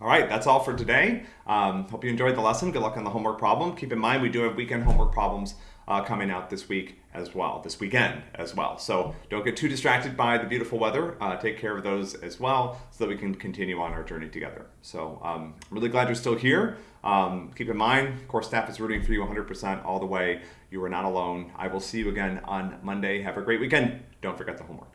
All right, that's all for today. Um, hope you enjoyed the lesson. Good luck on the homework problem. Keep in mind, we do have weekend homework problems uh, coming out this week as well, this weekend as well. So don't get too distracted by the beautiful weather. Uh, take care of those as well so that we can continue on our journey together. So um, really glad you're still here. Um, keep in mind, course staff is rooting for you 100% all the way. You are not alone. I will see you again on Monday. Have a great weekend. Don't forget the homework.